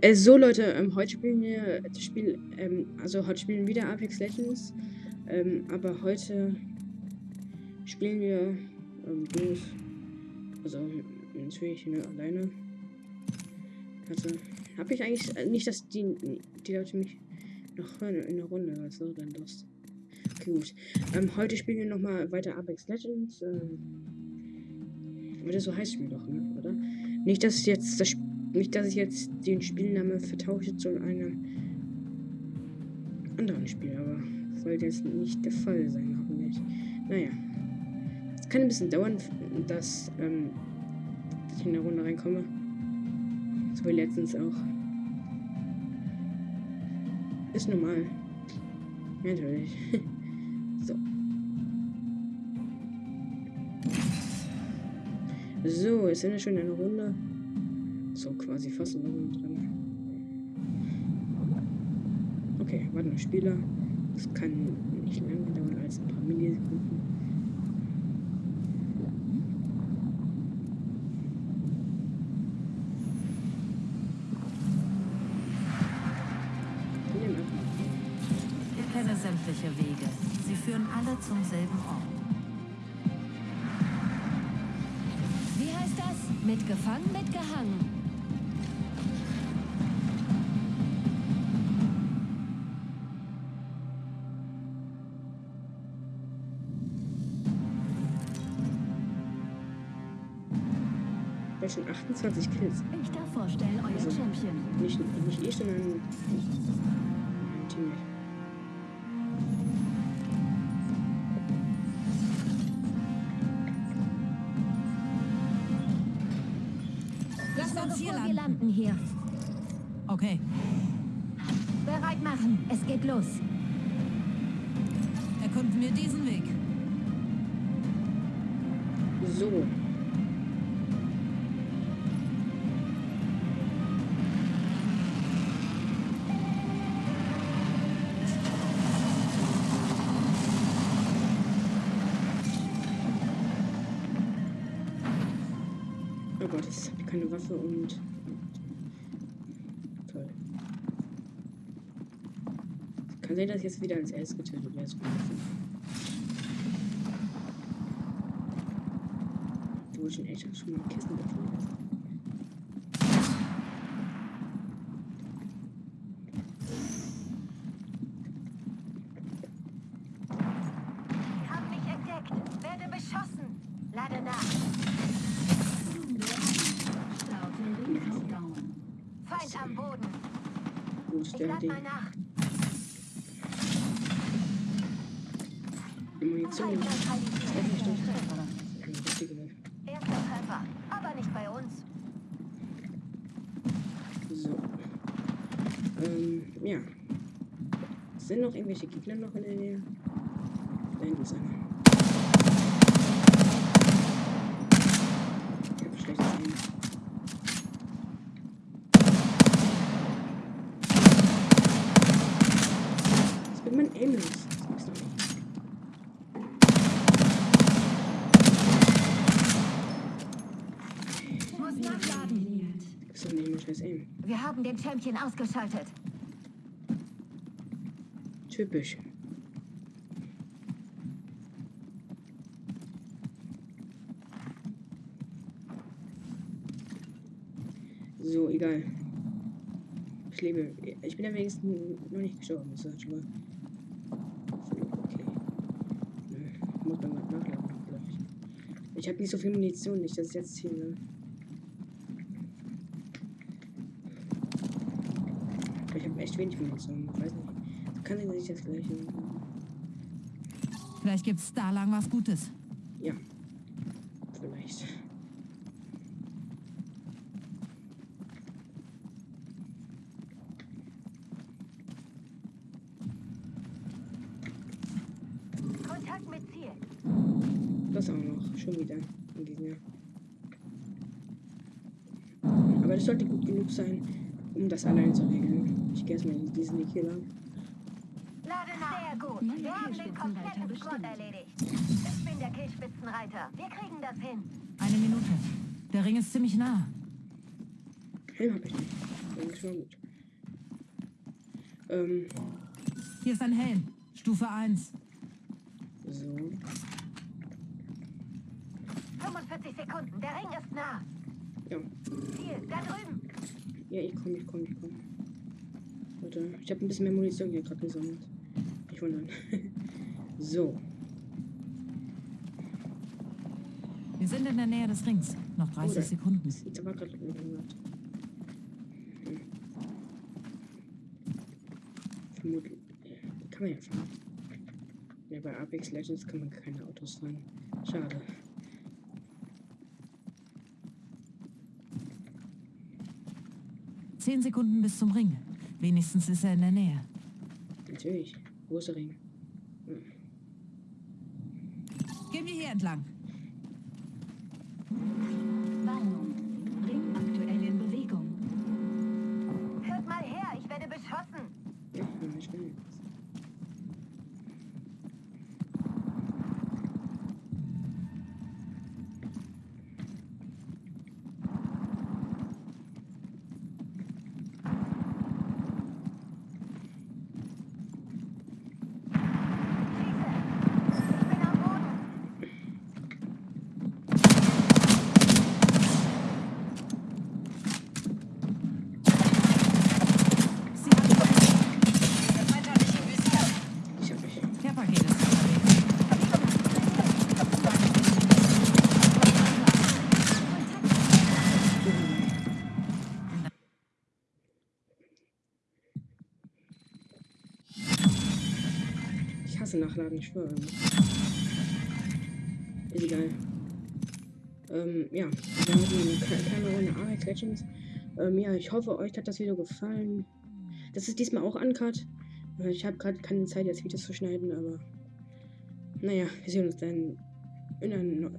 Äh, so Leute, ähm, heute spielen wir das Spiel, ähm, also heute spielen wir wieder Apex Legends, ähm, aber heute spielen wir ähm, bloß, also natürlich ne, alleine. Also habe ich eigentlich äh, nicht, dass die, die Leute mich noch hören in der Runde, also dann das. Okay, gut. Ähm, heute spielen wir nochmal weiter Apex Legends. Ähm, das so heißt Spiel doch, ne? Oder? Nicht, dass jetzt das Spiel nicht, dass ich jetzt den Spielname vertausche zu einem anderen Spiel, aber sollte jetzt nicht der Fall sein, hoffentlich. Naja. Es kann ein bisschen dauern, dass, ähm, dass ich in der Runde reinkomme. So wie letztens auch. Ist normal. Natürlich. so. So, jetzt sind wir schon in einer Runde so quasi fast drin. Okay, warte noch Spieler. Das kann nicht länger dauern als ein paar Millisekunden. Ich kenne sämtliche Wege. Sie führen alle zum selben Ort. Wie heißt das? Mitgefangen, mitgehangen. Ja, schon 28 Kills. Ich darf vorstellen, euer also, Champion. Nicht, nicht ich, sondern mein Teammate. Lass uns hier landen. Wir landen hier. Okay. Bereit machen. Es geht los. Erkunden wir diesen Weg. So. Gott, ich habe keine Waffe und. Toll. Kann sein, dass ich jetzt wieder als erstes getötet werde. Wo ich schon echt schon mal Kissen getötet lad mal nach. Die Munition ist echt nicht Erster Treffer, aber nicht bei uns. So. Ähm, ja. Sind noch irgendwelche Gegner noch in der Nähe? Da hinten ist einer. Ich hab schlechtes Aim. Nicht scheiß Aim. Wir haben den Champion ausgeschaltet. Typisch. So, egal. Ich lebe. Ich bin ja wenigstens noch nicht gestorben. Das ist schon mal. Ich habe nicht so viel Munition, nicht, dass ich jetzt hier. Ne? Ich habe echt wenig Munition. Ich weiß nicht. Kann ich das gleiche. Vielleicht gibt's da lang was Gutes. Ja. Vielleicht. Das auch noch. Schon wieder ein Gegner. Aber das sollte gut genug sein, um das allein zu regeln. Ich gehe erstmal in diesen Weg hier lang. Sehr gut. Meine Wir haben den kompletten Squad erledigt. Ich bin der Killspitzenreiter. Wir kriegen das hin. Eine Minute. Der Ring ist ziemlich nah. Helm hab ich nicht. Ja, schon mal gut. Ähm, Hier ist ein Helm. Stufe 1. so. 45 Sekunden. Der Ring ist nah. Ja. Ziel, da drüben. Ja, ich komme, ich komme, ich komme. Warte, ich habe ein bisschen mehr Munition hier gerade gesammelt. Nicht wundern. so. Wir sind in der Nähe des Rings. Noch 30 Oder- Sekunden. Jetzt aber gerade irgendwas. Hm. Vermutlich. Kann man ja fahren. Ja, bei Apex Legends kann man keine Autos fahren. Schade. Zehn Sekunden bis zum Ring. Wenigstens ist er in der Nähe. Natürlich. Wo ist der Ring? Gehen wir hier entlang. Warnung. Ring aktuell in Bewegung. Hört mal her, ich werde beschossen. Ja, ich will Ich hasse Nachladen, ich schwöre. Ist egal. Ähm, ja, wir haben eine kle- kleine Runde Apex Legends. Ähm, ja, ich hoffe, euch hat das Video gefallen. Das ist diesmal auch uncut. Ich habe gerade keine Zeit, jetzt Videos zu schneiden, aber naja, wir sehen uns dann in einer